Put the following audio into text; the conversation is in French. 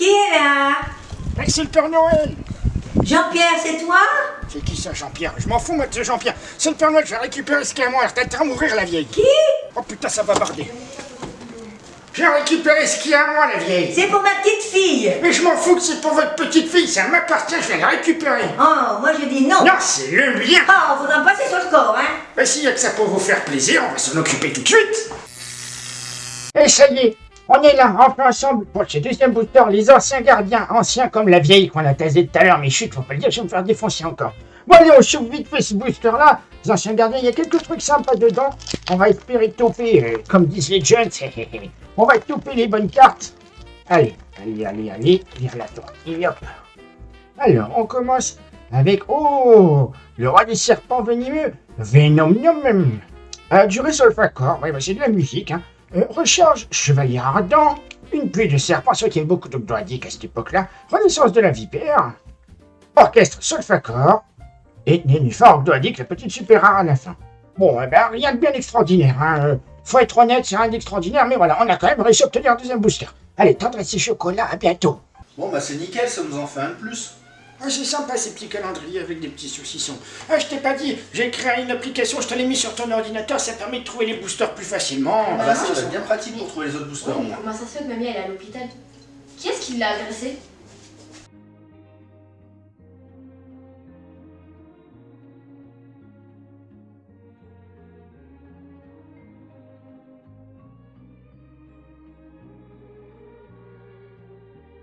Qui est là? C'est le Père Noël Jean-Pierre, c'est toi? C'est qui ça, Jean-Pierre? Je m'en fous, moi, de ce Jean-Pierre. C'est le Père Noël, je vais récupérer ce qu'il y a à moi. À mourir, la vieille. Qui? Oh putain, ça va barder. J'ai récupéré ce qu'il y a à moi, la vieille. C'est pour ma petite fille. Mais je m'en fous que c'est pour votre petite fille, ça m'appartient, je vais la récupérer. Oh, moi je dis non. Non, c'est le mien. Oh, faudra me passer sur le corps, hein. Bah s'il y a que ça pour vous faire plaisir, on va s'en occuper tout de suite. Et ça y est, on est là, enfin ensemble pour ce deuxième booster, les anciens gardiens, anciens comme la vieille qu'on a tasé tout à l'heure, mais chut, faut pas le dire, je vais me faire défoncer encore. Bon allez, on chauffe vite fait ce booster là, les anciens gardiens, il y a quelques trucs sympas dedans, on va espérer toper, euh, comme disent les jeunes, on va toper les bonnes cartes. Allez, allez, allez, allez, lire la tortille, hop. Alors, on commence avec, oh, le roi des serpents venimeux, Venomium. Euh, durée Solfacor, ouais, bah, c'est de la musique. Hein. Recharge Chevalier Ardent. Une pluie de serpents, qu'il y avait beaucoup d'ogdoadiques à cette époque-là. Renaissance de la vipère. Orchestre Solfacor. Et Nénuphar Ogdoadique, la petite super rare à la fin. Bon, eh ben, rien de bien extraordinaire. Hein. Euh, faut être honnête, c'est rien d'extraordinaire, mais voilà, on a quand même réussi à obtenir un deuxième booster. Allez, tendresse et chocolat, à bientôt. Bon bah c'est nickel, ça nous en fait un de plus. Ah, c'est sympa ces petits calendriers avec des petits saucissons. Ah, je t'ai pas dit, j'ai créé une application, je te l'ai mis sur ton ordinateur, ça permet de trouver les boosters plus facilement. Ah bah ça, ça va être bien pratique pour trouver les autres boosters. Comment ça se fait que mamie elle est à l'hôpital? Qui est-ce qui l'a agressée?